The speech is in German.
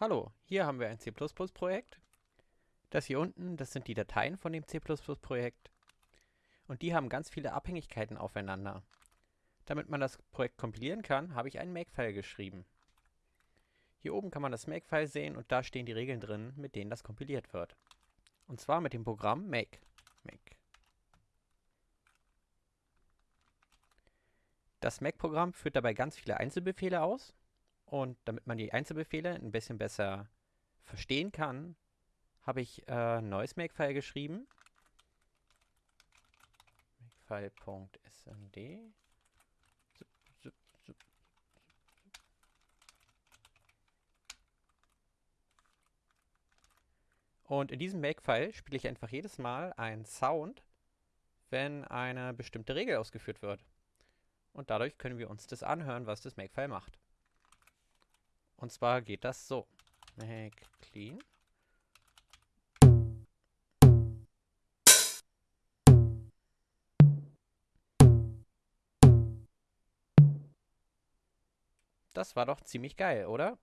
Hallo, hier haben wir ein C++-Projekt. Das hier unten, das sind die Dateien von dem C++-Projekt. Und die haben ganz viele Abhängigkeiten aufeinander. Damit man das Projekt kompilieren kann, habe ich einen Makefile geschrieben. Hier oben kann man das Makefile sehen und da stehen die Regeln drin, mit denen das kompiliert wird. Und zwar mit dem Programm make. make. Das Make-Programm führt dabei ganz viele Einzelbefehle aus und damit man die Einzelbefehle ein bisschen besser verstehen kann, habe ich äh, ein neues Makefile geschrieben. Makefile.snd Und in diesem Makefile spiele ich einfach jedes Mal einen Sound, wenn eine bestimmte Regel ausgeführt wird. Und dadurch können wir uns das anhören, was das Makefile macht. Und zwar geht das so. Make clean. Das war doch ziemlich geil, oder?